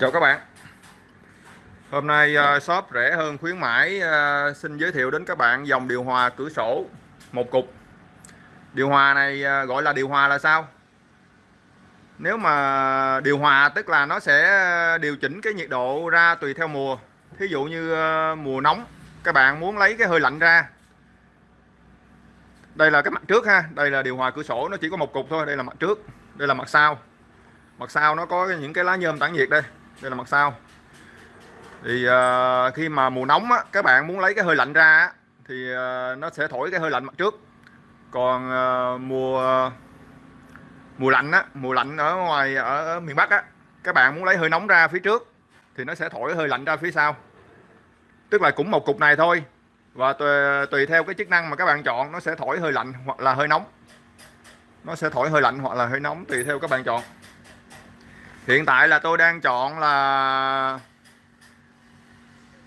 Chào các bạn. Hôm nay uh, shop rẻ hơn khuyến mãi uh, xin giới thiệu đến các bạn dòng điều hòa cửa sổ một cục. Điều hòa này uh, gọi là điều hòa là sao? Nếu mà điều hòa tức là nó sẽ điều chỉnh cái nhiệt độ ra tùy theo mùa. Thí dụ như mùa nóng các bạn muốn lấy cái hơi lạnh ra. Đây là cái mặt trước ha Đây là điều hòa cửa sổ nó chỉ có một cục thôi Đây là mặt trước Đây là mặt sau. Mặt sau nó có những cái lá nhôm tản nhiệt đây đây là mặt sau. Thì uh, khi mà mùa nóng á, các bạn muốn lấy cái hơi lạnh ra á, thì uh, nó sẽ thổi cái hơi lạnh mặt trước. Còn uh, mùa mùa lạnh á mùa lạnh ở ngoài ở, ở miền Bắc á các bạn muốn lấy hơi nóng ra phía trước thì nó sẽ thổi hơi lạnh ra phía sau. Tức là cũng một cục này thôi. Và tùy, tùy theo cái chức năng mà các bạn chọn nó sẽ thổi hơi lạnh hoặc là hơi nóng. Nó sẽ thổi hơi lạnh hoặc là hơi nóng tùy theo các bạn chọn hiện tại là tôi đang chọn là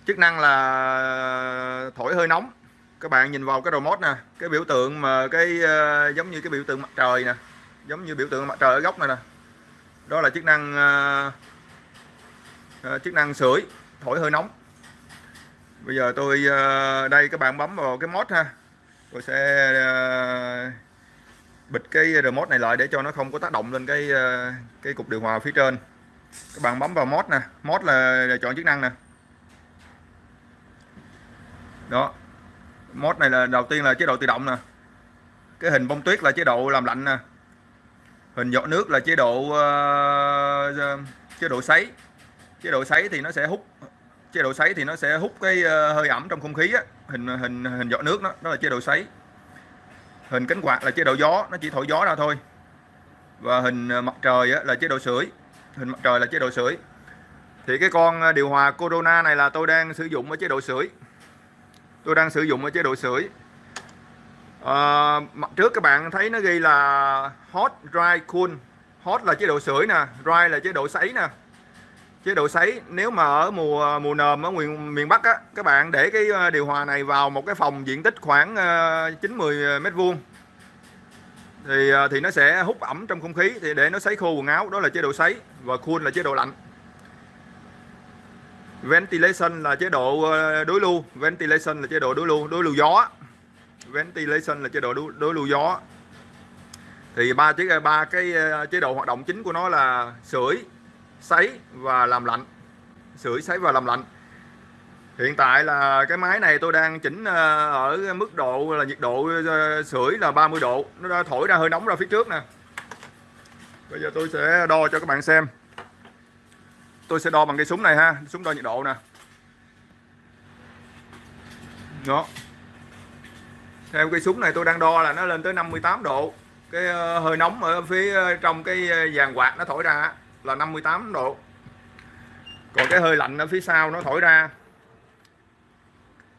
chức năng là thổi hơi nóng. Các bạn nhìn vào cái remote nè cái biểu tượng mà cái uh, giống như cái biểu tượng mặt trời nè giống như biểu tượng mặt trời ở góc này nè. Đó là chức năng uh, uh, chức năng sưởi thổi hơi nóng. Bây giờ tôi uh, đây các bạn bấm vào cái mod ha. Tôi sẽ uh, bịt cái remote này lại để cho nó không có tác động lên cái ờ, cái cục điều hòa phía trên. Các bạn bấm vào mod nè mod là, là chọn chức năng nè. Đó mod này là đầu tiên là chế độ tự động nè. Cái hình bông tuyết là chế độ làm lạnh nè. Hình giọt nước là chế độ uh, chế độ sấy. Chế độ sấy thì nó sẽ hút chế độ sấy thì nó sẽ hút cái hơi ẩm trong không khí á. Hình hình hình giọt nước đó đó là chế độ sấy hình cánh quạt là chế độ gió nó chỉ thổi gió ra thôi. Và hình ờ, mặt trời là chế độ sưởi. Hình mặt trời là chế độ sưởi. Thì cái con ờ, điều hòa Corona này là tôi đang sử dụng ở chế độ sưởi. Tôi đang sử dụng ở chế độ sưởi. À, mặt trước các bạn thấy nó ghi là hot dry cool. Hot là chế độ sưởi nè dry là chế độ sấy nè chế độ sấy nếu mà ở mùa mùa nồm ở miền miền Bắc á các bạn để cái ờ, điều hòa này vào một cái phòng diện tích khoảng ờ, 9 10 mét vuông thì ờ, thì nó sẽ hút ẩm trong không khí thì để nó sấy khô quần áo đó là chế độ sấy và cool là chế độ lạnh. Ventilation là chế độ đối lưu ventilation là chế độ đối lưu đối lưu gió ventilation là chế độ đối, đối lưu gió thì ba chế ba cái chế độ hoạt động chính của nó là sưởi sấy và làm lạnh, sưởi sấy và làm lạnh. Hiện tại là cái máy này tôi đang chỉnh ờ, ở mức độ là nhiệt độ ờ, sưởi là 30 độ. Nó đã thổi ra hơi nóng ra phía trước nè. Bây giờ tôi sẽ đo cho các bạn xem. Tôi sẽ đo bằng cây súng này ha, súng đo nhiệt độ nè. Đó. Theo cây súng này tôi đang đo là nó lên tới 58 độ. Cái ờ, hơi nóng ở phía trong cái dàn quạt nó thổi ra là 58 độ. Còn cái hơi lạnh ở phía sau nó thổi ra.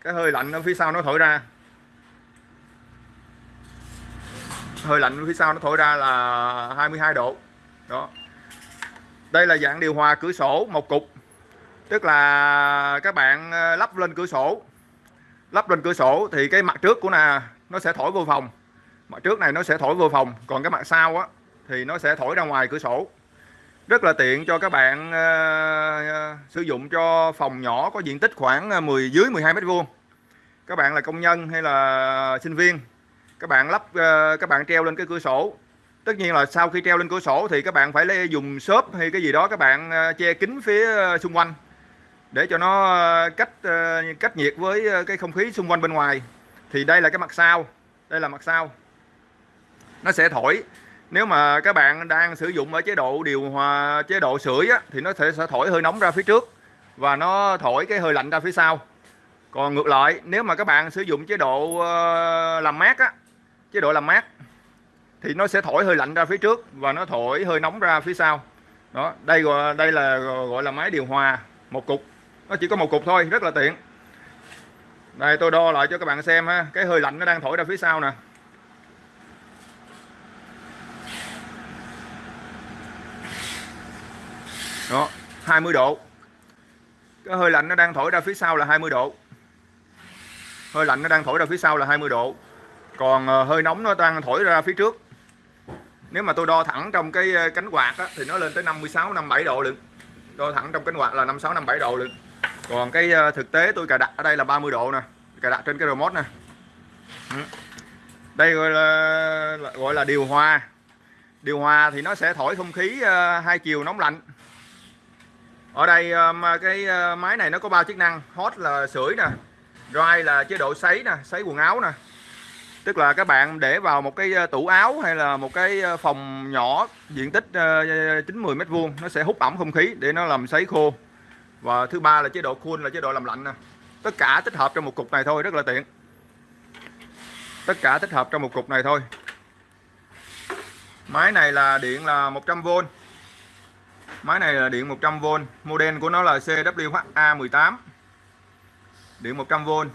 Cái hơi lạnh ở phía sau nó thổi ra. Hơi lạnh ở phía sau nó thổi ra là 22 độ. Đó. Đây là dạng điều hòa cửa sổ một cục. Tức là các bạn ờ, lắp lên cửa sổ. Lắp lên cửa sổ thì cái mặt trước của nè, nó sẽ thổi vô phòng. Mặt trước này nó sẽ thổi vô phòng. Còn cái mặt sau á, thì nó sẽ thổi ra ngoài cửa sổ rất là tiện cho các bạn uh, sử dụng cho phòng nhỏ có diện tích khoảng ờ, 10 dưới 12 mét vuông. Các bạn là công nhân hay là sinh viên các bạn lắp uh, các bạn treo lên cái cửa sổ. Tất nhiên là sau khi treo lên cửa sổ thì các bạn phải lấy dùng xốp hay cái gì đó các bạn uh, che kín phía xung quanh để cho nó cách cách nhiệt với cái không khí xung quanh bên ngoài. Thì đây là cái mặt sau đây là mặt sau. Nó sẽ thổi nếu mà các bạn đang sử dụng ở chế độ điều hòa chế độ sưởi á, thì nó sẽ, sẽ thổi hơi nóng ra phía trước và nó thổi cái hơi lạnh ra phía sau. Còn ngược lại nếu mà các bạn sử dụng chế độ ờ, làm mát á chế độ làm mát thì nó sẽ thổi hơi lạnh ra phía trước và nó thổi hơi nóng ra phía sau. Đó đây gọi đây là gọi là máy điều hòa một cục. Nó chỉ có một cục thôi rất là tiện. Đây tôi đo lại cho các bạn xem ha cái hơi lạnh nó đang thổi ra phía sau nè. Đó 20 độ. Cái hơi lạnh nó đang thổi ra phía sau là 20 độ. Hơi lạnh nó đang thổi ra phía sau là 20 độ. Còn ờ, hơi nóng nó đang thổi ra phía trước. Nếu mà tôi đo thẳng trong cái ờ, cánh quạt á, thì nó lên tới 56 57 độ lận. Đo thẳng trong cánh quạt là 56 57 độ lận. Còn cái ờ, thực tế tôi cài đặt ở đây là 30 độ nè. Cài đặt trên cái remote nè. Ừ. Đây gọi là gọi là điều hòa. Điều hòa thì nó sẽ thổi không khí hai chiều nóng lạnh ở đây ờ, cái ờ, máy này nó có ba chức năng. Hot là sưởi nè, dry là chế độ sấy nè, sấy quần áo nè. Tức là các bạn để vào một cái ờ, tủ áo hay là một cái phòng nhỏ diện tích 90 mét vuông, nó sẽ hút ẩm không khí để nó làm sấy khô. Và thứ ba là chế độ cool, là chế độ làm lạnh nè. Tất cả tích hợp trong một cục này thôi, rất là tiện. Tất cả tích hợp trong một cục này thôi. Máy này là điện là 100V máy này là điện 100V model của nó là CWHA18 điện 100V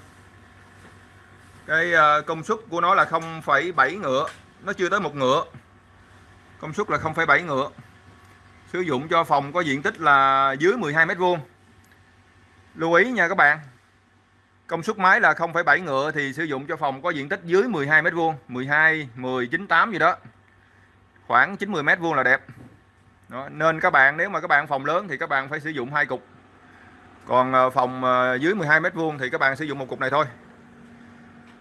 cái ờ, công suất của nó là 0,7 ngựa nó chưa tới một ngựa. Công suất là 0,7 ngựa. Sử dụng cho phòng có diện tích là dưới 12m2. lưu ý nha các bạn công suất máy là 0,7 ngựa thì sử dụng cho phòng có diện tích dưới 12m2, 12 10 9 8 gì đó. Khoảng 90m2 là đẹp đó. nên các bạn, nếu mà các bạn phòng lớn thì các bạn phải sử dụng hai cục. Còn ờ, phòng ờ, dưới 12 mét vuông thì các bạn sử dụng một cục này thôi.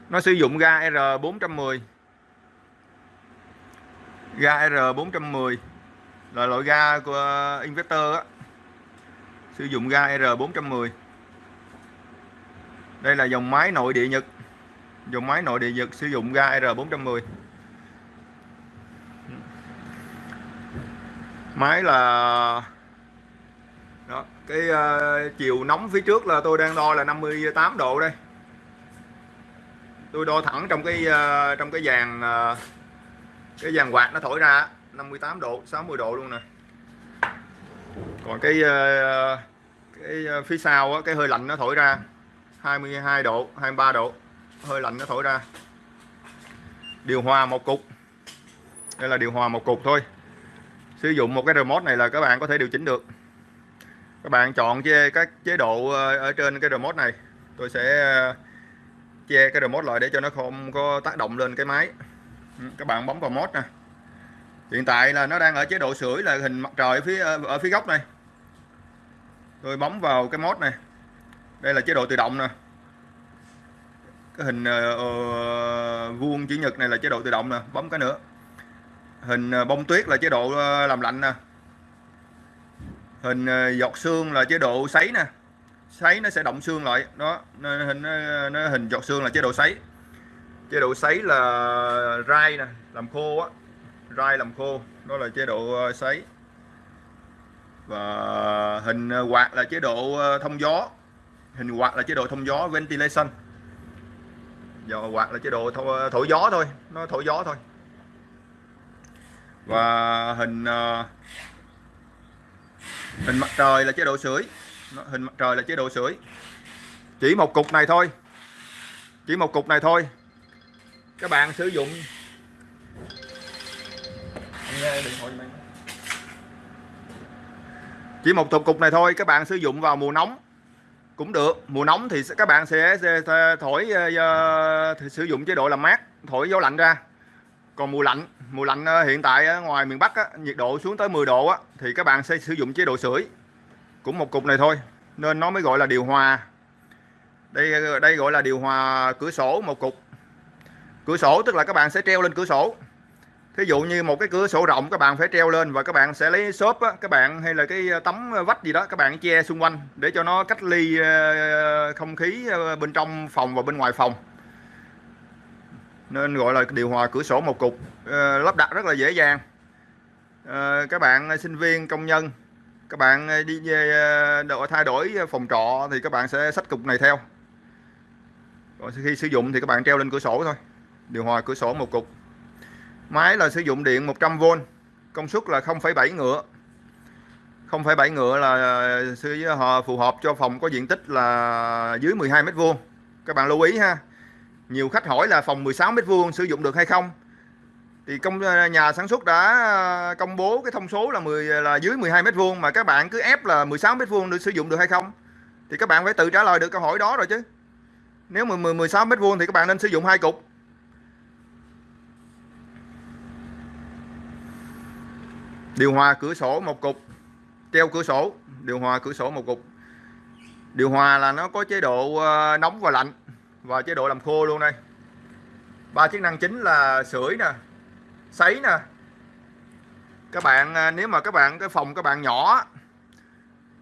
Nó sử dụng ga R410 ga R410 là loại ga của ờ, inverter á. Sử dụng ga R410 đây là dòng máy nội địa Nhật. Dòng máy nội địa Nhật sử dụng ga R410 máy là đó cái uh, chiều nóng phía trước là tôi đang đo là 58 độ đây. Tôi đo thẳng trong cái uh, trong cái dàn uh, cái dàn quạt nó thổi ra 58 độ 60 độ luôn nè. Còn cái uh, cái phía sau á, cái hơi lạnh nó thổi ra 22 độ 23 độ hơi lạnh nó thổi ra. Điều hòa một cục. Đây là điều hòa một cục thôi sử dụng một cái remote này là các bạn có thể điều chỉnh được. Các bạn chọn che các chế độ ờ, ở trên cái remote này. Tôi sẽ ờ, che cái remote lại để cho nó không có tác động lên cái máy. Ừ, các bạn bấm vào mode nè. Hiện tại là nó đang ở chế độ sưởi là hình mặt trời ở phía ờ, ở phía góc này. Tôi bấm vào cái mode này. Đây là chế độ tự động nè. Cái hình uh, vuông chữ nhật này là chế độ tự động nè. Bấm cái nữa hình ờ, bông tuyết là chế độ ờ, làm lạnh nè. Hình ờ, giọt xương là chế độ sấy nè. Sấy nó sẽ động xương lại đó. Nó hình nó, nó hình giọt xương là chế độ sấy. Chế độ sấy là rai nè làm khô á. Rai làm khô đó là chế độ sấy. Và hình quạt là chế độ thông gió. Hình quạt là chế độ thông gió ventilation. Và quạt là chế độ thổi gió thôi nó thổi gió thôi và hình ờ, hình mặt trời là chế độ sưởi. Hình mặt trời là chế độ sưởi. Chỉ một cục này thôi. Chỉ một cục này thôi. Các bạn sử dụng. Chỉ một cục này thôi các bạn sử dụng vào mùa nóng. Cũng được. Mùa nóng thì các bạn sẽ, thổi ờ, ờ, sử dụng chế độ làm mát thổi gió lạnh ra còn mùa lạnh mùa lạnh ờ, hiện tại ở ngoài miền Bắc á, nhiệt độ xuống tới 10 độ á, thì các bạn sẽ sử dụng chế độ sưởi. Cũng một cục này thôi nên nó mới gọi là điều hòa. Đây ờ, đây gọi là điều hòa cửa sổ một cục. Cửa sổ tức là các bạn sẽ treo lên cửa sổ. Thí dụ như một cái cửa sổ rộng các bạn phải treo lên và các bạn sẽ lấy xốp á, các bạn hay là cái tấm vách gì đó các bạn che xung quanh để cho nó cách ly không khí bên trong phòng và bên ngoài phòng nên gọi là điều hòa cửa sổ một cục. Ờ, lắp đặt rất là dễ dàng. Ờ, các bạn sinh viên công nhân các bạn đi về ờ, thay đổi phòng trọ thì các bạn sẽ sách cục này theo. Còn khi sử dụng thì các bạn treo lên cửa sổ thôi. Điều hòa cửa sổ một cục. Máy là sử dụng điện 100V công suất là 0,7 ngựa. 0,7 ngựa là ờ, phù hợp cho phòng có diện tích là dưới 12 mét vuông. Các bạn lưu ý ha nhiều khách hỏi là phòng 16 mét vuông sử dụng được hay không? Thì công ờ, nhà sản xuất đã ờ, công bố cái thông số là 10 là dưới 12 mét vuông mà các bạn cứ ép là 16 mét vuông được sử dụng được hay không? Thì các bạn phải tự trả lời được câu hỏi đó rồi chứ. Nếu mà 16 mét vuông thì các bạn nên sử dụng hai cục. Điều hòa cửa sổ một cục, treo cửa sổ, điều hòa cửa sổ một cục. Điều hòa là nó có chế độ ờ, nóng và lạnh và chế độ làm khô luôn đây. Ba chức năng chính là sưởi nè, sấy nè. Các bạn à, nếu mà các bạn, cái phòng các bạn nhỏ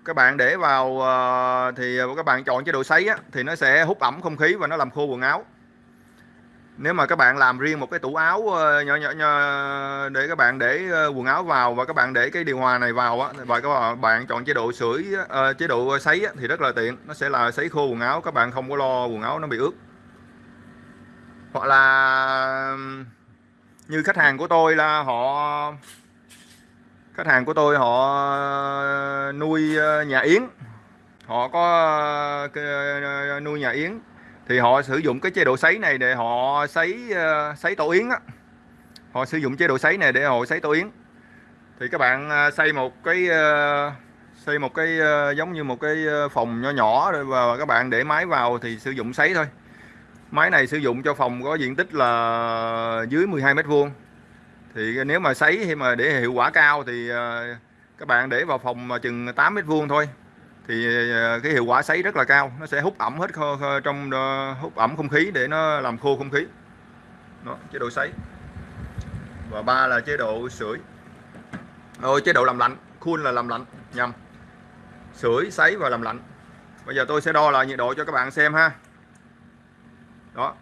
các bạn để vào à, thì các bạn chọn chế độ sấy thì nó sẽ hút ẩm không khí và nó làm khô quần áo nếu mà các bạn làm riêng một cái tủ áo ờ, nhỏ nhỏ, nhỏ để các bạn để ờ, quần áo vào và các bạn để cái điều hòa này vào á và các bạn chọn chế độ sưởi uh, chế độ sấy á, thì rất là tiện. Nó sẽ là sấy khô quần áo các bạn không có lo quần áo nó bị ướt. Hoặc là như khách hàng của tôi là họ khách hàng của tôi họ nuôi nhà yến. Họ có nuôi nhà yến thì họ sử dụng cái chế độ sấy này để họ sấy ờ, sấy tổ yến á. Họ sử dụng chế độ sấy này để họ sấy tổ yến. Thì các bạn ờ, xây một cái ờ, xây một cái giống như một cái phòng nhỏ nhỏ rồi và các bạn để máy vào thì sử dụng sấy thôi. Máy này sử dụng cho phòng có diện tích là dưới 12 mét vuông. Thì nếu mà sấy hay mà để hiệu quả cao thì các bạn để vào phòng mà chừng 8 mét vuông thôi thì ờ, cái hiệu quả sấy rất là cao nó sẽ hút ẩm hết kho, kho, trong ờ, hút ẩm không khí để nó làm khô không khí. Đó, chế độ sấy. Và ba là chế độ sưởi. Rồi chế độ làm lạnh khuôn là làm lạnh nhầm. Sưởi sấy và làm lạnh. Bây giờ tôi sẽ đo lại nhiệt độ cho các bạn xem ha. Đó.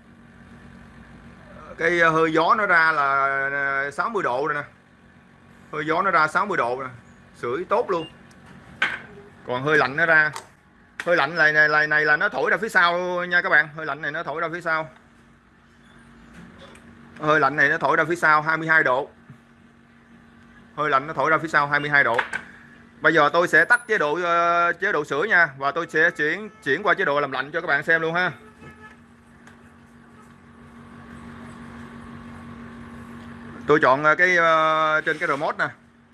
Cái ờ, hơi gió nó ra là 60 độ rồi nè. Hơi gió nó ra 60 độ nè. Sưởi tốt luôn còn hơi lạnh nó ra. Hơi lạnh này này, này này là nó thổi ra phía sau nha các bạn. Hơi lạnh này nó thổi ra phía sau. Hơi lạnh này nó thổi ra phía sau 22 độ. Hơi lạnh nó thổi ra phía sau 22 độ. Bây giờ tôi sẽ tắt chế độ uh, chế độ sửa nha và tôi sẽ chuyển chuyển qua chế độ làm lạnh cho các bạn xem luôn ha. Tôi chọn ờ, cái uh, trên cái remote nè.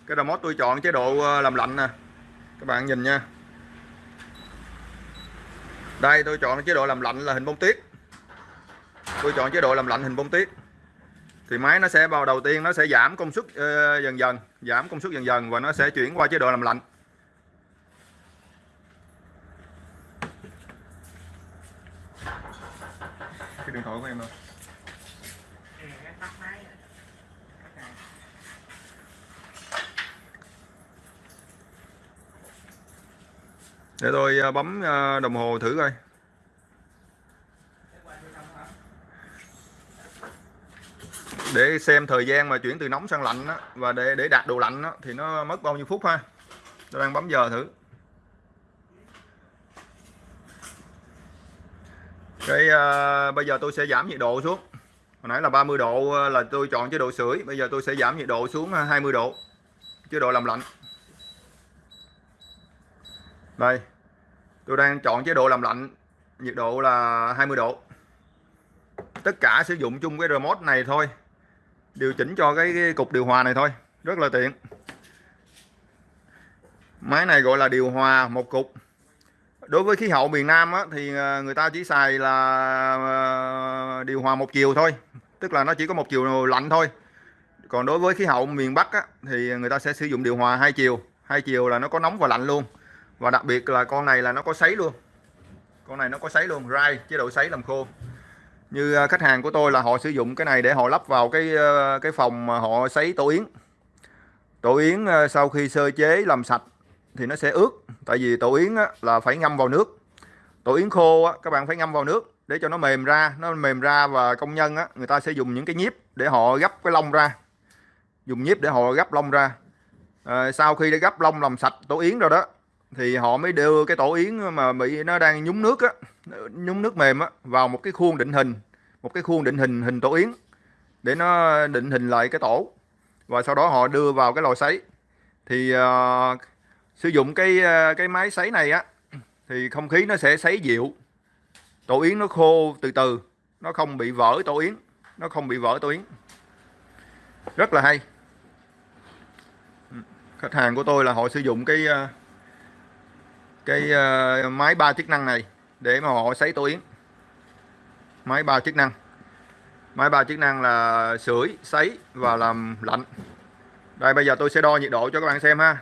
Cái remote tôi chọn chế độ uh, làm lạnh nè các bạn nhìn nha. Đây tôi chọn chế độ làm lạnh là hình bông tuyết tôi chọn chế độ làm lạnh hình bông tuyết thì máy nó sẽ vào đầu tiên nó sẽ giảm công suất uh, dần dần giảm công suất dần dần và nó sẽ chuyển qua chế độ làm lạnh. Cái điện thoại của em đâu? Để tôi ờ, bấm ờ, đồng hồ thử coi. Để xem thời gian mà chuyển từ nóng sang lạnh đó, và để để đạt độ lạnh đó, thì nó mất bao nhiêu phút ha? Tôi đang bấm giờ thử. Cái uh, bây giờ tôi sẽ giảm nhiệt độ xuống. Hồi nãy là 30 độ là tôi chọn chế độ sưởi. Bây giờ tôi sẽ giảm nhiệt độ xuống 20 độ chế độ làm lạnh. Đây tôi đang chọn chế độ làm lạnh nhiệt độ là 20 độ. Tất cả sử dụng chung cái remote này thôi điều chỉnh cho cái, cái cục điều hòa này thôi rất là tiện. Máy này gọi là điều hòa một cục. Đối với khí hậu miền Nam á, thì ờ, người ta chỉ xài là ờ, điều hòa một chiều thôi tức là nó chỉ có một chiều lạnh thôi. Còn đối với khí hậu miền Bắc á, thì người ta sẽ sử dụng điều hòa hai chiều hai chiều là nó có nóng và lạnh luôn và đặc biệt là con này là nó có sấy luôn. Con này nó có sấy luôn rai chế độ sấy làm khô. Như à, khách hàng của tôi là họ sử dụng cái này để họ lắp vào cái à, cái phòng mà họ sấy tổ yến. Tổ yến à, sau khi sơ chế làm sạch thì nó sẽ ướt tại vì tổ yến là phải ngâm vào nước. Tổ yến khô các bạn phải ngâm vào nước để cho nó mềm ra nó mềm ra và công nhân người ta sẽ dùng những cái nhíp để họ gấp cái lông ra. Dùng nhíp để họ gấp lông ra. À, sau khi đã gấp lông làm sạch tổ yến rồi đó thì họ mới đưa cái tổ yến mà bị nó đang nhúng nước á nhúng nước mềm á vào một cái khuôn định hình một cái khuôn định hình hình tổ yến để nó định hình lại cái tổ. Và sau đó họ đưa vào cái lò sấy. Thì uh, sử dụng cái ờ, cái máy sấy này á thì không khí nó sẽ sấy dịu. Tổ yến nó khô từ từ nó không bị vỡ tổ yến nó không bị vỡ tổ yến. Rất là hay. Khách hàng của tôi là họ sử dụng cái uh, cái uh, máy ba chức năng này để mà họ sấy tổ yến. Máy ba chức năng. Máy ba chức năng là sưởi sấy và làm lạnh. Đây bây giờ tôi sẽ đo nhiệt độ cho các bạn xem ha.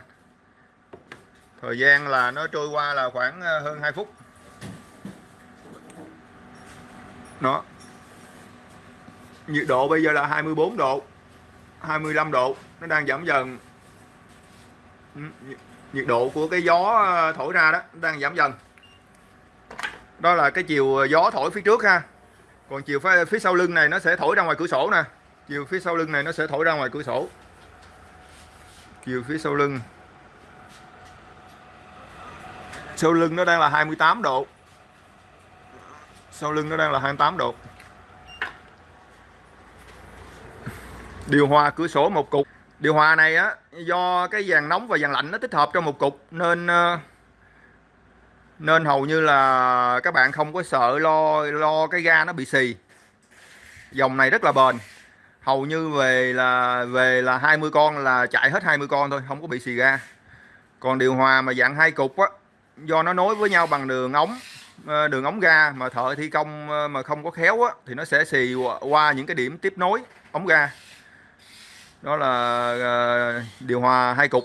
Thời gian là nó trôi qua là khoảng ờ, hơn 2 phút. Nó nhiệt độ bây giờ là 24 độ 25 độ. Nó đang giảm dần. Ừ, nhiệt độ của cái gió ờ, thổi ra đó đang giảm dần. Đó là cái chiều ờ, gió thổi phía trước ha. Còn chiều phía, phía sau lưng này nó sẽ thổi ra ngoài cửa sổ nè. Chiều phía sau lưng này nó sẽ thổi ra ngoài cửa sổ. Chiều phía sau lưng. Sau lưng nó đang là 28 độ. Sau lưng nó đang là 28 độ. Điều hòa cửa sổ một cục điều hòa này á, do cái dàn nóng và dàn lạnh nó tích hợp trong một cục nên ờ, nên hầu như là các bạn không có sợ lo lo cái ga nó bị xì. Dòng này rất là bền. Hầu như về là về là 20 con là chạy hết 20 con thôi, không có bị xì ga. Còn điều hòa mà dạng hai cục á, do nó nối với nhau bằng đường ống ờ, đường ống ga mà thợ thi công ờ, mà không có khéo á, thì nó sẽ xì qua những cái điểm tiếp nối ống ga đó là ờ, điều hòa hai cục.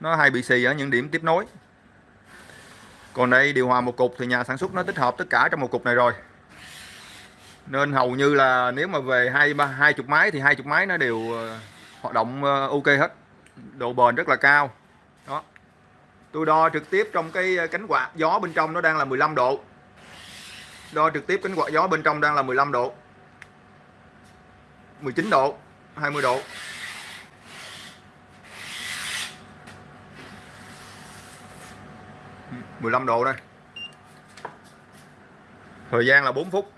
Nó hay bị xì ở những điểm tiếp nối. Còn đây, điều hòa một cục thì nhà sản xuất nó tích hợp tất cả trong một cục này rồi. Nên hầu như là nếu mà về hai ba, hai chục máy thì hai chục máy nó đều ờ, hoạt động ờ, ok hết. Độ bền rất là cao. Đó. Tôi đo trực tiếp trong cái cánh quạt gió bên trong nó đang là 15 độ. Đo trực tiếp cánh quạt gió bên trong đang là 15 độ. 19 độ 20 độ. Mười lăm độ đây. Thời gian là 4 phút.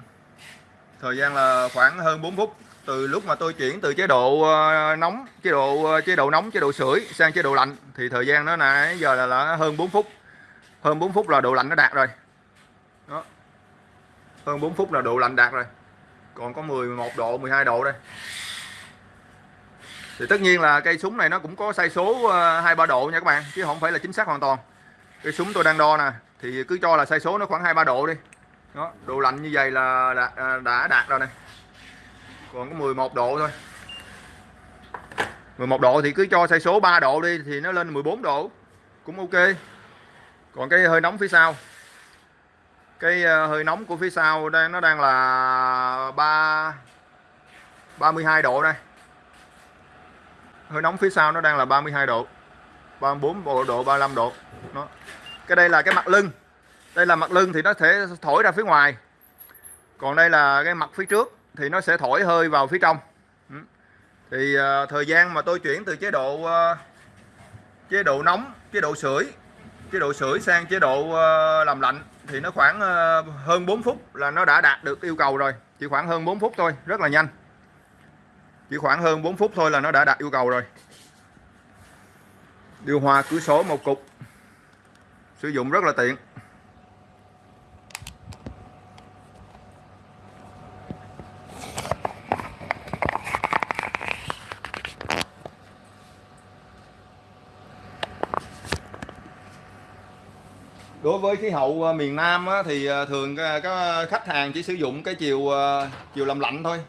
Thời gian là khoảng hơn 4 phút. Từ lúc mà tôi chuyển từ chế độ ờ, nóng chế độ ờ, chế độ nóng chế độ sưởi sang chế độ lạnh thì thời gian nó nãy giờ là, là hơn 4 phút. Hơn 4 phút là độ lạnh nó đạt rồi. Đó. Hơn 4 phút là độ lạnh đạt rồi. Còn có 11 độ 12 độ đây. Thì tất nhiên là cây súng này nó cũng có sai số ờ, hai ba độ nha các bạn chứ không phải là chính xác hoàn toàn cái súng tôi đang đo nè thì cứ cho là sai số nó khoảng hai ba độ đi. Đó độ lạnh như vậy là đã, à, đã đạt rồi này. Còn có 11 độ thôi. 11 độ thì cứ cho sai số 3 độ đi thì nó lên 14 độ. Cũng ok. Còn cái hơi nóng phía sau. Cái à, hơi nóng của phía sau đang nó đang là 3 32 độ đây. Hơi nóng phía sau nó đang là 32 độ. 34 độ 35 độ. Đó. cái đây là cái mặt lưng. Đây là mặt lưng thì nó sẽ thổi ra phía ngoài. Còn đây là cái mặt phía trước thì nó sẽ thổi hơi vào phía trong. Ừ. Thì uh, thời gian mà tôi chuyển từ chế độ uh, chế độ nóng chế độ sưởi chế độ sưởi sang chế độ uh, làm lạnh thì nó khoảng uh, hơn 4 phút là nó đã đạt được yêu cầu rồi. Chỉ khoảng hơn 4 phút thôi rất là nhanh. Chỉ khoảng hơn 4 phút thôi là nó đã đạt yêu cầu rồi. Điều hòa cửa sổ một cục sử dụng rất là tiện. Đối với khí hậu à, miền Nam thì à, thường à, các khách hàng chỉ sử dụng cái chiều chiều làm lạnh thôi.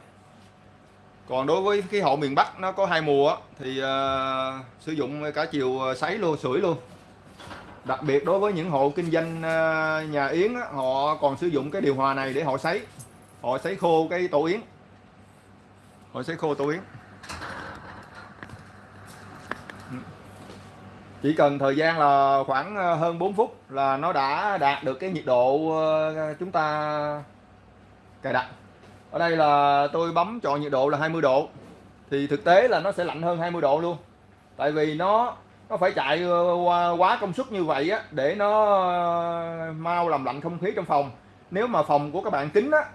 Còn đối với khí hậu miền Bắc nó có hai mùa thì sử dụng cả chiều sấy luôn sưởi luôn đặc biệt đối với những hộ kinh doanh ờ, nhà yến họ còn sử dụng cái điều hòa này để họ sấy. Họ sấy khô cái tổ yến. Họ sấy khô tổ yến. Chỉ cần thời gian là khoảng ờ, hơn 4 phút là nó đã đạt được cái nhiệt độ ờ, chúng ta cài đặt. Ở đây là tôi bấm chọn nhiệt độ là 20 độ. Thì thực tế là nó sẽ lạnh hơn 20 độ luôn. Tại vì nó nó phải chạy ờ, qua, quá công suất như vậy á, để nó ờ, mau làm lạnh không khí trong phòng. Nếu mà phòng của các bạn kính á,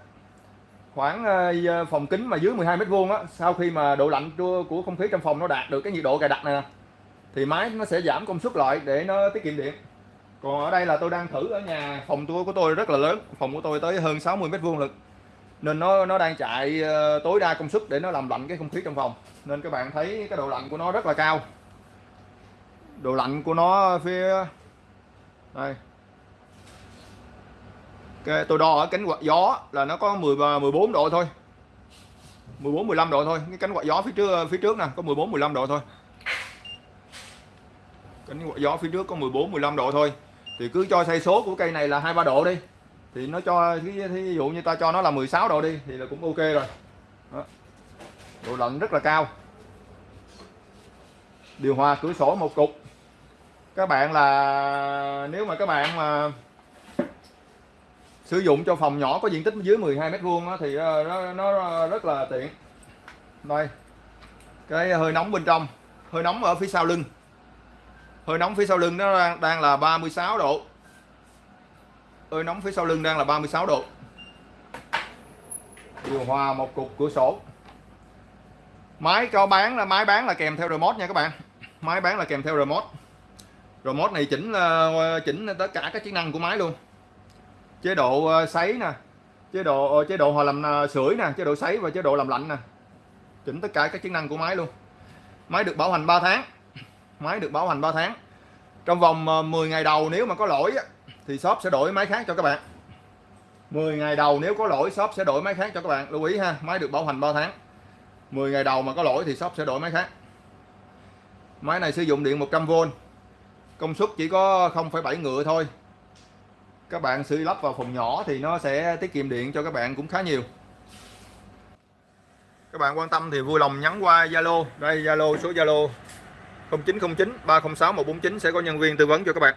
khoảng ờ, phòng kính mà dưới 12 mét vuông á, sau khi mà độ lạnh của không khí trong phòng nó đạt được cái nhiệt độ cài đặt này nè, thì máy nó sẽ giảm công suất lại để nó tiết kiệm điện. Còn ở đây là tôi đang thử ở nhà phòng tôi, của tôi rất là lớn, phòng của tôi tới hơn 60 mét vuông lực. Nên nó nó đang chạy tối đa công suất để nó làm lạnh cái không khí trong phòng. Nên các bạn thấy cái độ lạnh của nó rất là cao độ lạnh của nó phía đây. Cái, tôi đo ở cánh quạt gió là nó có 10 14 độ thôi. 14 15 độ thôi. Cái cánh quạt gió phía trước phía trước nè, có 14 15 độ thôi. Cánh quạt gió phía trước có 14 15 độ thôi. Thì cứ cho xây số của cây này là 23 độ đi. Thì nó cho ví dụ như ta cho nó là 16 độ đi, thì là cũng ok rồi. Đó. độ lạnh rất là cao. Điều hòa cửa sổ một cục các bạn là nếu mà các bạn mà sử dụng cho phòng nhỏ có diện tích dưới 12 mét vuông thì ờ, nó, nó rất là tiện. Đây cái hơi nóng bên trong. Hơi nóng ở phía sau lưng. Hơi nóng phía sau lưng nó đang, đang là 36 độ. Hơi nóng phía sau lưng đang là 36 độ. Điều hòa một cục cửa sổ. Máy cho bán là máy bán là kèm theo remote nha các bạn. Máy bán là kèm theo remote mod này chỉnh ờ, chỉnh tất cả các chức năng của máy luôn. Chế độ ờ, sấy nè, chế độ ờ, chế độ hòa làm sưởi nè, chế độ sấy và chế độ làm lạnh nè. Chỉnh tất cả các chức năng của máy luôn. Máy được bảo hành 3 tháng. Máy được bảo hành 3 tháng. Trong vòng 10 ngày đầu nếu mà có lỗi thì shop sẽ đổi máy khác cho các bạn. 10 ngày đầu nếu có lỗi, shop sẽ đổi máy khác cho các bạn. Lưu ý ha, máy được bảo hành 3 tháng. 10 ngày đầu mà có lỗi thì shop sẽ đổi máy khác. Máy này sử dụng điện 100V công suất chỉ có 0,7 ngựa thôi. Các bạn sử lắp vào phòng nhỏ thì nó sẽ tiết kiệm điện cho các bạn cũng khá nhiều. Các bạn quan tâm thì vui lòng nhắn qua Zalo. Đây Zalo số Zalo. 0909 306 149 sẽ có nhân viên tư vấn cho các bạn.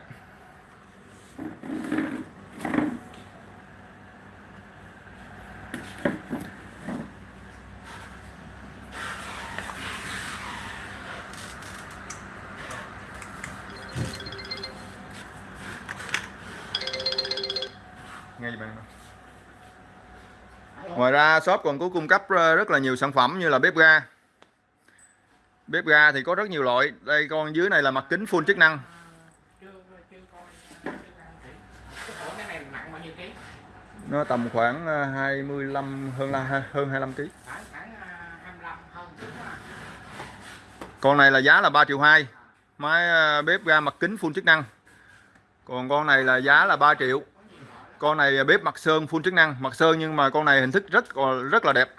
Ra shop còn có cung cấp ờ, rất là nhiều sản phẩm như là bếp ga. Bếp ga thì có rất nhiều loại. Đây, con dưới này là mặt kính full chức năng. Nó tầm khoảng ờ, 25 hơn là hơn 25 kg con này là giá là 3 triệu 2 máy ờ, bếp ga mặt kính full chức năng. Còn con này là giá là 3 triệu con này bếp mặt sơn full chức năng mặt sơn nhưng mà con này hình thức rất rất là đẹp.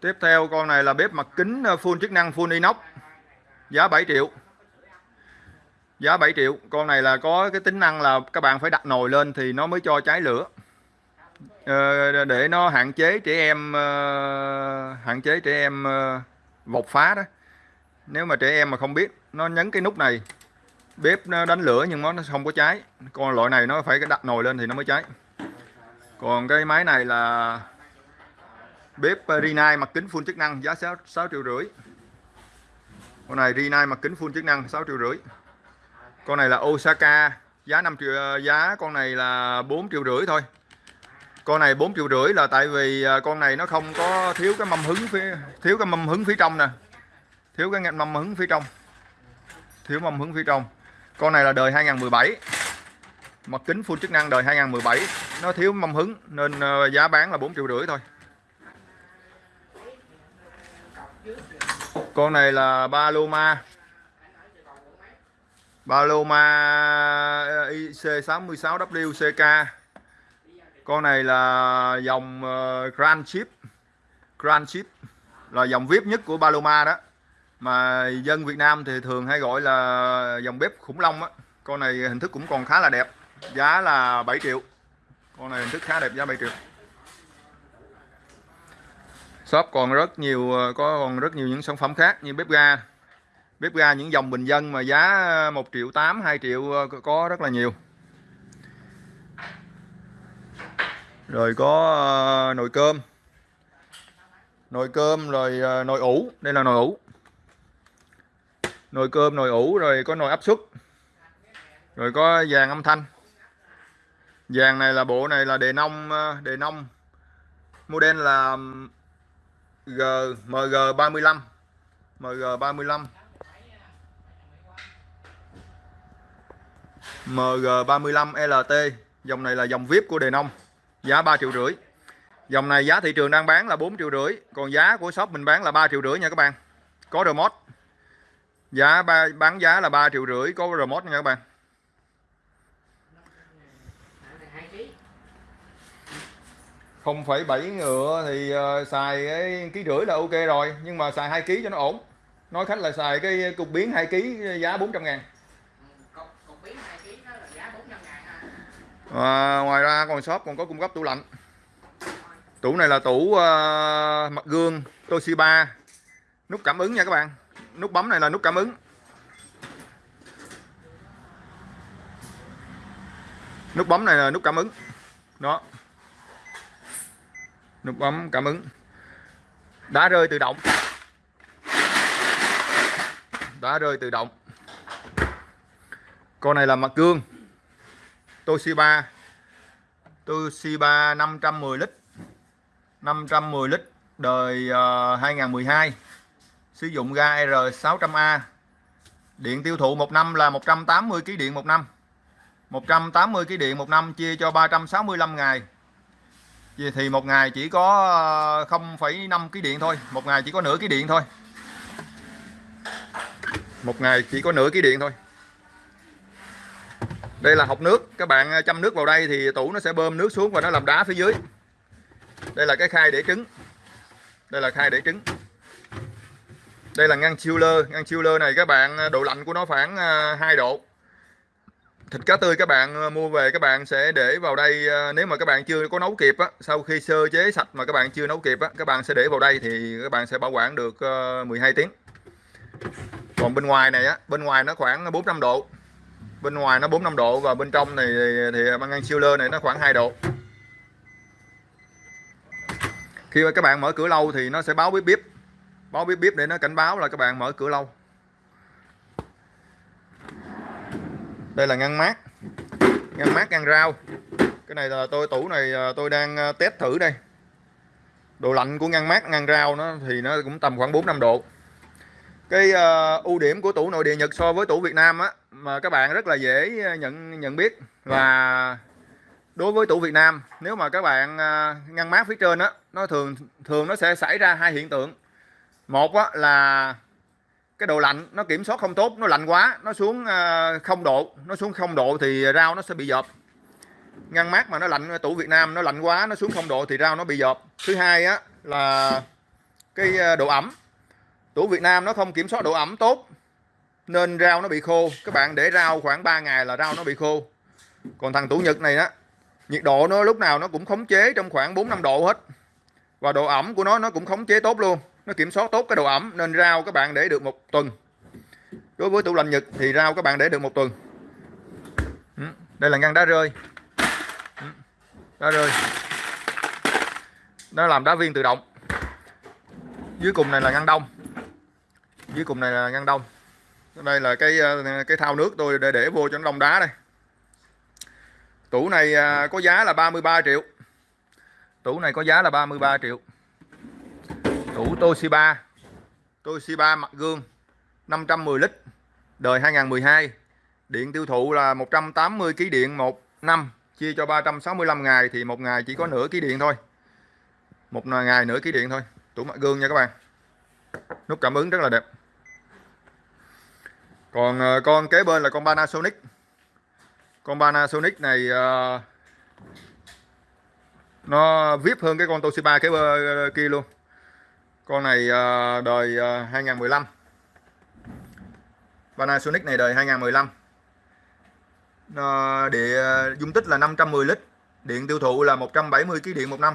Tiếp theo con này là bếp mặt kính ờ, full chức năng full inox. Giá 7 triệu. Giá 7 triệu. Con này là có cái tính năng là các bạn phải đặt nồi lên thì nó mới cho cháy lửa. Ờ, để nó hạn chế trẻ em ờ, hạn chế trẻ em ờ, vột phá đó. Nếu mà trẻ em mà không biết nó nhấn cái nút này bếp nó đánh lửa nhưng nó không có cháy. Còn loại này nó phải đặt nồi lên thì nó mới cháy. Còn cái máy này là bếp ờ, Rinai mặt kính full chức năng giá 6, 6 triệu rưỡi. Con này Rinai mặt kính full chức năng 6 triệu rưỡi. Con này là Osaka giá 5 triệu ờ, giá con này là 4 triệu rưỡi thôi. Con này 4 triệu rưỡi là tại vì ờ, con này nó không có thiếu cái mâm hứng phía thiếu cái mâm hứng phía trong nè. Thiếu cái mâm hứng phía trong. Thiếu mâm hứng phía trong con này là đời 2017 mặt kính full chức năng đời 2017 nó thiếu mâm hứng, nên ờ, giá bán là 4 triệu rưỡi thôi. Con này là Paloma. Paloma ờ, IC66WCK con này là dòng ờ, Grand Chip. Grand Chip là dòng VIP nhất của Paloma đó mà dân Việt Nam thì thường hay gọi là dòng bếp khủng long á. Con này hình thức cũng còn khá là đẹp, giá là 7 triệu. Con này hình thức khá đẹp, giá 7 triệu. Shop còn rất nhiều, có còn rất nhiều những sản phẩm khác như bếp ga. Bếp ga những dòng bình dân mà giá 1 triệu 8 2 triệu, có rất là nhiều. Rồi có ờ, nồi cơm. Nồi cơm rồi ờ, nồi ủ. Đây là nồi ủ nồi cơm, nồi ủ, rồi có nồi áp suất. Rồi có vàng âm thanh. Vàng này là bộ này là đề nông ờ, đề nông. Model là G MG 35 MG 35 MG 35 LT dòng này là dòng VIP của đề nông. Giá 3 triệu rưỡi. Dòng này giá thị trường đang bán là 4 triệu rưỡi. Còn giá của shop mình bán là 3 triệu rưỡi nha các bạn. Có remote giá ba, bán giá là 3 triệu rưỡi có remote nha các bạn. Không phải bảy ngựa thì uh, xài cái ký rưỡi là ok rồi nhưng mà xài hai ký cho nó ổn. Nói khách là xài cái cục biến 2 kg giá 400 ngàn cục cục biến 2 kg đó là giá 400 ngàn. Ha à, ngoài ra còn shop còn có cung cấp tủ lạnh. Tủ này là tủ uh, mặt gương Toshiba. Nút cảm ứng nha các bạn nút bấm này là nút cảm ứng. Nút bấm này là nút cảm ứng. Đó. Nút bấm cảm ứng. Đá rơi tự động. Đá rơi tự động. Con này là mặt gương. Toshiba. Toshiba 510 lít. 510 lít đời ờ, uh, 2012 sử dụng ga R600A điện tiêu thụ một năm là 180 kg điện một năm. 180 kg điện một năm chia cho 365 ngày. Thì một ngày chỉ có ờ, 0,5 kg điện thôi. Một ngày chỉ có nửa kg điện thôi. Một ngày chỉ có nửa kg điện thôi. Đây là hộp nước. Các bạn ờ, châm nước vào đây thì tủ nó sẽ bơm nước xuống và nó làm đá phía dưới. Đây là cái khay để trứng. Đây là khay để trứng đây là ngăn chiller. Ngăn chiller này các bạn à, độ lạnh của nó khoảng à, 2 độ. Thịt cá tươi các bạn à, mua về các bạn sẽ để vào đây nếu mà các bạn chưa có nấu kịp á, sau khi sơ chế sạch mà các bạn chưa nấu kịp á, các bạn sẽ để vào đây thì các bạn sẽ bảo quản được 12 tiếng. Còn bên ngoài này á bên ngoài nó khoảng 4 5 độ. Bên ngoài nó 4 5 độ và bên trong này thì, thì băng ngăn chiller này nó khoảng 2 độ. Khi mà các bạn mở cửa lâu thì nó sẽ báo bíp bíp báo bíp bíp để nó cảnh báo là các bạn mở cửa lâu. Đây là ngăn mát. Ngăn mát ngăn rau. Cái này là tôi tủ này à, tôi đang à, test thử đây. Độ lạnh của ngăn mát ngăn rau nó thì nó cũng tầm khoảng 4 5 độ. Cái uh, ưu điểm của tủ nội địa Nhật so với tủ Việt Nam á mà các bạn rất là dễ nhận nhận biết là đối với tủ Việt Nam nếu mà các bạn uh, ngăn mát phía trên á nó thường thường nó sẽ xảy ra hai hiện tượng một á, là cái độ lạnh nó kiểm soát không tốt nó lạnh quá nó xuống ờ, không độ nó xuống không độ thì rau nó sẽ bị dợp. Ngăn mát mà nó lạnh tủ Việt Nam nó lạnh quá nó xuống không độ thì rau nó bị dợp. Thứ hai á là cái ờ, độ ẩm. Tủ Việt Nam nó không kiểm soát độ ẩm tốt nên rau nó bị khô. Các bạn để rau khoảng 3 ngày là rau nó bị khô. Còn thằng tủ Nhật này đó nhiệt độ nó lúc nào nó cũng khống chế trong khoảng 4 5 độ hết. Và độ ẩm của nó nó cũng khống chế tốt luôn nó kiểm soát tốt cái độ ẩm, nên rau các bạn để được một tuần. Đối với tủ lạnh Nhật thì rau các bạn để được một tuần. Ừ, đây là ngăn đá rơi. Ừ, đá rơi. Nó làm đá viên tự động. Dưới cùng này là ngăn đông. Dưới cùng này là ngăn đông. Đây là cái ờ, cái thao nước tôi để để vô cho nó đông đá đây. Tủ này à, có giá là 33 triệu. Tủ này có giá là 33 triệu tủ Toshiba. Toshiba mặt gương 510 lít đời 2012 điện tiêu thụ là 180 kg điện một năm chia cho 365 ngày thì một ngày chỉ có nửa ký điện thôi. Một ngày nửa ký điện thôi. Tủ mặt gương nha các bạn. Nút cảm ứng rất là đẹp. Còn ờ, con kế bên là con Panasonic. Con Panasonic này uh, nó vip hơn cái con Toshiba kế bên ờ, kia luôn con này uh, đời ờ, uh, 2015 Panasonic này đời 2015 nó ờ, dung tích là 510 lít điện tiêu thụ là 170 kg điện một năm.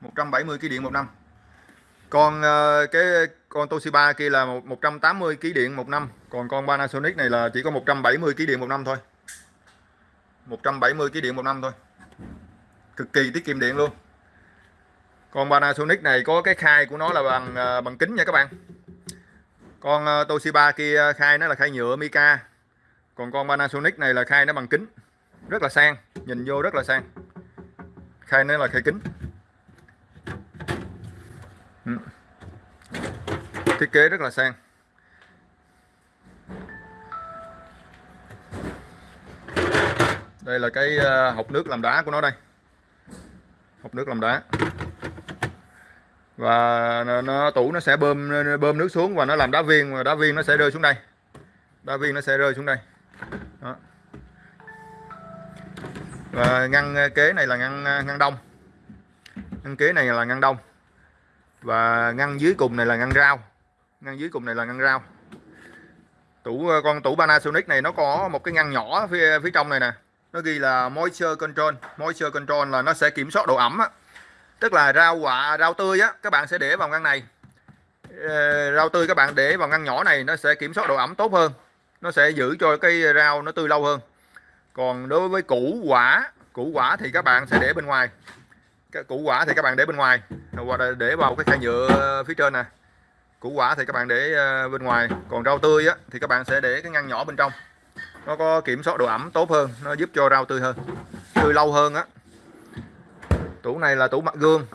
170 kg điện một năm. Con cái con Toshiba kia là 180 kg điện một năm. Còn con Panasonic này là chỉ có 170 kg điện một năm thôi. 170 kg điện một năm thôi. Cực kỳ tiết kiệm điện luôn con Panasonic này có cái khai của nó là bằng ờ, bằng kính nha các bạn. Con ờ, Toshiba kia ờ, khai nó là khai nhựa mica còn con Panasonic này là khai nó bằng kính. Rất là sang, nhìn vô rất là sang. Khai nó là khai kính. Ừ. Thiết kế rất là sang. Đây là cái hộp nước làm đá của nó đây. Hộp nước làm đá và nó, nó tủ nó sẽ bơm bơm nước xuống và nó làm đá viên và đá viên nó sẽ rơi xuống đây. Đá viên nó sẽ rơi xuống đây. Đó. và ngăn ờ, kế này là ngăn ờ, ngăn đông. Ngăn kế này là ngăn đông. Và ngăn dưới cùng này là ngăn rau. Ngăn dưới cùng này là ngăn rau. Tủ ờ, con tủ Panasonic này nó có một cái ngăn nhỏ phía phía trong này nè. Nó ghi là moisture control. Moisture control là nó sẽ kiểm soát độ ẩm á tức là rau quả rau tươi á các bạn sẽ để vào ngăn này. Ờ, rau tươi các bạn để vào ngăn nhỏ này nó sẽ kiểm soát độ ẩm tốt hơn. Nó sẽ giữ cho cái rau nó tươi lâu hơn. Còn đối với củ quả củ quả thì các bạn sẽ để bên ngoài. Cái củ quả thì các bạn để bên ngoài. Hoặc là để vào cái khay nhựa phía trên nè. Củ quả thì các bạn để ờ, bên ngoài. Còn rau tươi á, thì các bạn sẽ để cái ngăn nhỏ bên trong. Nó có kiểm soát độ ẩm tốt hơn nó giúp cho rau tươi hơn tươi lâu hơn á tủ này là tủ mặt gương.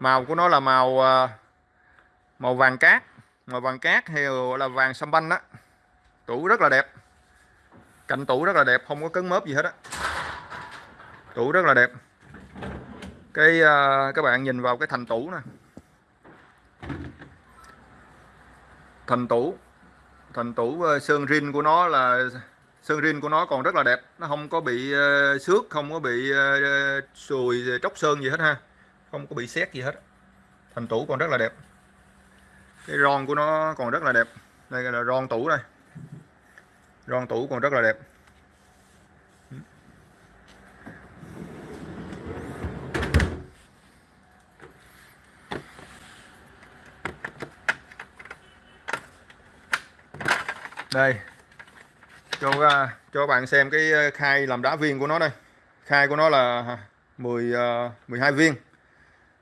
Màu của nó là màu à, màu vàng cát. Màu vàng cát hay gọi là vàng sâm banh đó tủ rất là đẹp. Cạnh tủ rất là đẹp, không có cứng mớp gì hết á. Tủ rất là đẹp. Cái à, các bạn nhìn vào cái thành tủ nè. Thành tủ. Thành tủ à, sơn rin của nó là sơn rin của nó còn rất là đẹp. Nó không có bị uh, xước không có bị uh, sùi tróc sơn gì hết ha. Không có bị xét gì hết. Thành tủ còn rất là đẹp. Cái ron của nó còn rất là đẹp. Đây là ron tủ đây. Ron tủ còn rất là đẹp. Đây cho à, cho bạn xem cái ờ, khai làm đá viên của nó đây. Khai của nó là 10 à, 12 ờ, viên.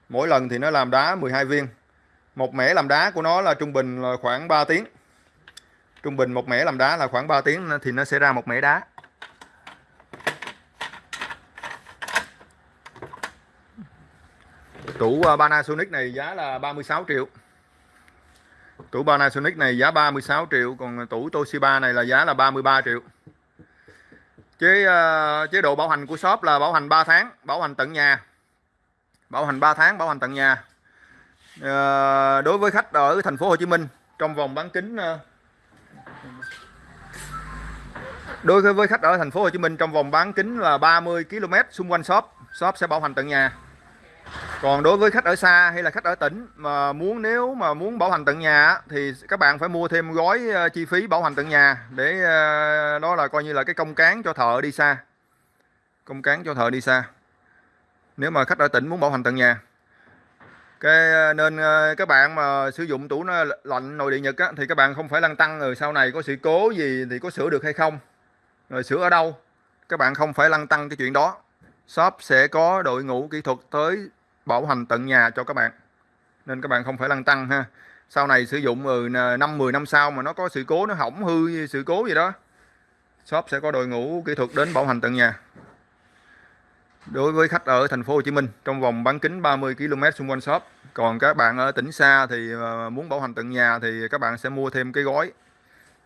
Mỗi lần thì nó làm đá 12 viên. Một mẻ làm đá của nó là trung bình là khoảng 3 tiếng. Trung bình một mẻ làm đá là khoảng 3 tiếng thì nó sẽ ra một mẻ đá. Tủ à, Panasonic này giá là 36 triệu tủ Panasonic này giá 36 triệu còn tủ Toshiba này là giá là 33 triệu. Chế uh, chế độ bảo hành của shop là bảo hành 3 tháng bảo hành tận nhà. Bảo hành 3 tháng bảo hành tận nhà. Uh, đối với khách ở thành phố Hồ Chí Minh trong vòng bán kính uh, đối với khách ở thành phố Hồ Chí Minh trong vòng bán kính là 30 km xung quanh shop shop sẽ bảo hành tận nhà còn đối với khách ở xa hay là khách ở tỉnh mà muốn nếu mà muốn bảo hành tận nhà thì các bạn phải mua thêm gói ờ, chi phí bảo hành tận nhà để ờ, đó là coi như là cái công cán cho thợ đi xa. Công cán cho thợ đi xa. Nếu mà khách ở tỉnh muốn bảo hành tận nhà. Cái ờ, nên các bạn mà sử dụng tủ nó lạnh nội địa nhật á, thì các bạn không phải lăn tăng rồi ừ, sau này có sự cố gì thì có sửa được hay không. Rồi sửa ở đâu các bạn không phải lăn tăng cái chuyện đó. Shop sẽ có đội ngũ kỹ thuật tới bảo hành tận nhà cho các bạn. Nên các bạn không phải lăn tăng ha. Sau này sử dụng ừ, năm 10 năm sau mà nó có sự cố nó hỏng hư sự cố gì đó shop sẽ có đội ngũ kỹ thuật đến bảo hành tận nhà. Đối với khách ở thành phố Hồ Chí Minh trong vòng bán kính 30 km xung quanh shop còn các bạn ở tỉnh xa thì ờ, muốn bảo hành tận nhà thì các bạn sẽ mua thêm cái gói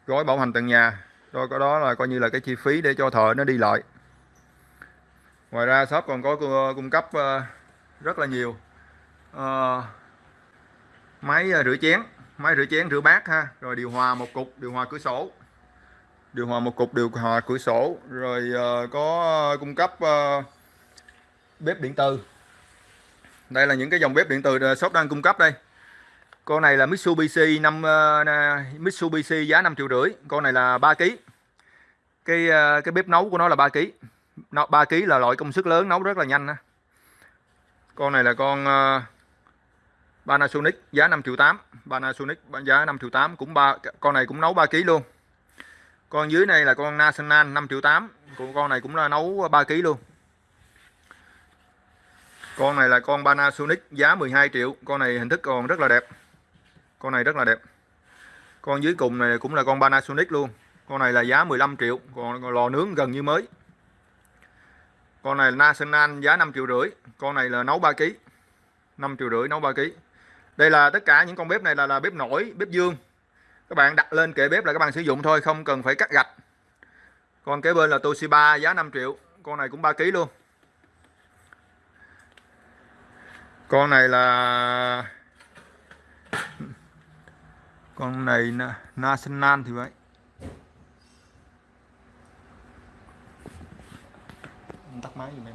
gói bảo hành tận nhà. Rồi có đó là coi như là cái chi phí để cho thợ nó đi lại. Ngoài ra shop còn có ờ, cung cấp ờ, rất là nhiều. À, máy ờ, rửa chén máy rửa chén rửa bát ha. Rồi điều hòa một cục điều hòa cửa sổ. Điều hòa một cục điều hòa cửa sổ. Rồi uh, có cung cấp uh, bếp điện từ. Đây là những cái dòng bếp điện từ shop đang cung cấp đây. Con này là Mitsubishi 5 uh, Mitsubishi giá 5 triệu rưỡi. Con này là 3 kg cái uh, cái bếp nấu của nó là 3 kg nó 3 kg là loại công suất lớn nấu rất là nhanh ha con này là con uh, Panasonic giá 5 triệu 8 Panasonic giá 5 triệu 8 cũng ba con này cũng nấu 3 kg luôn. Con dưới này là con National 5 triệu 8 con này cũng là nấu 3 kg luôn. Con này là con Panasonic giá 12 triệu. Con này hình thức còn rất là đẹp. Con này rất là đẹp. Con dưới cùng này cũng là con Panasonic luôn. Con này là giá 15 triệu. Còn lò nướng gần như mới con này là National giá 5 triệu rưỡi. Con này là nấu 3 kg 5 triệu rưỡi nấu 3 kg đây là tất cả những con bếp này là, là bếp nổi bếp dương. Các bạn đặt lên kệ bếp là các bạn sử dụng thôi không cần phải cắt gạch. Còn kế bên là Toshiba giá 5 triệu. Con này cũng 3 kg luôn. Con này là con này National thì vậy. Máy giùm em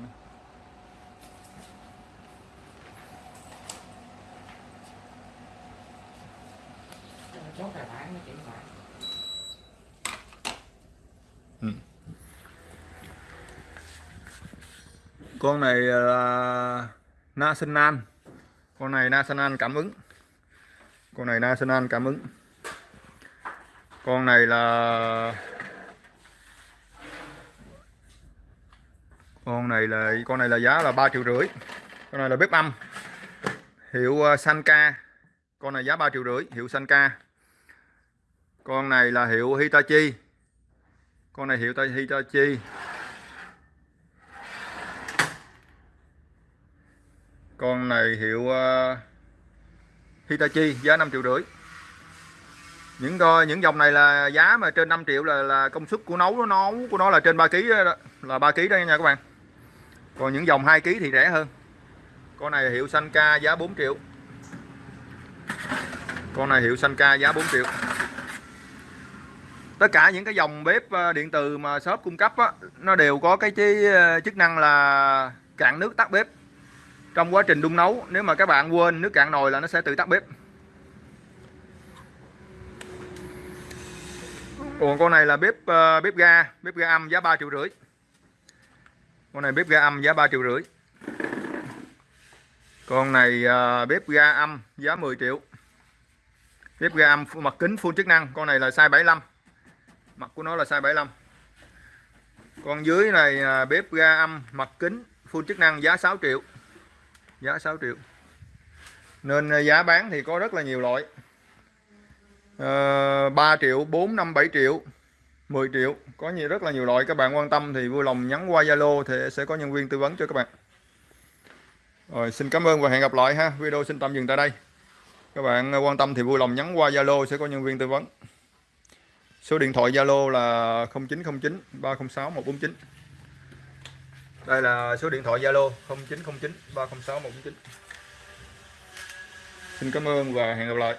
chốt tài khoản nó chuyển khoản con này là National con này National cảm ứng. Con này National cảm ứng. Con này là con này là con này là giá là 3 triệu rưỡi. Con này là bếp âm. Hiệu ờ, Sanka. Con này giá 3 triệu rưỡi hiệu Sanka. Con này là hiệu Hitachi. Con này hiệu Ta- Hitachi. Con này hiệu ờ, Hitachi giá 5 triệu rưỡi. Những coi những dòng này là giá mà trên 5 triệu là là công suất của nấu nó nấu của nó là trên 3 kg là 3 kg đó nha các bạn còn những dòng 2 kg thì rẻ hơn. Con này hiệu Sanka giá 4 triệu. Con này hiệu Sanka giá 4 triệu. Tất cả những cái dòng bếp ờ, điện từ mà shop cung cấp á, nó đều có cái ờ, chức năng là cạn nước tắt bếp. Trong quá trình đun nấu nếu mà các bạn quên nước cạn nồi là nó sẽ tự tắt bếp. Còn con này là bếp ờ, bếp ga bếp ga âm giá 3 triệu rưỡi con này bếp ga âm giá 3 triệu rưỡi. Con này ờ, bếp ga âm giá 10 triệu. Bếp ga âm mặt kính full chức năng con này là size 75 mặt của nó là size 75 con dưới này là bếp ga âm mặt kính full chức năng giá 6 triệu. Giá 6 triệu. Nên ờ, giá bán thì có rất là nhiều loại. À, ờ, 3 triệu 4 5 7 triệu. 10 triệu. Có nhiều, rất là nhiều loại. Các bạn quan tâm thì vui lòng nhắn qua Zalo thì sẽ có nhân viên tư vấn cho các bạn. Rồi, xin cảm ơn và hẹn gặp lại ha. Video xin tạm dừng tại đây. Các bạn quan tâm thì vui lòng nhắn qua Zalo, sẽ có nhân viên tư vấn. Số điện thoại Zalo là 0909 306 149 đây là số điện thoại Zalo 0909 306 149 xin cảm ơn và hẹn gặp lại.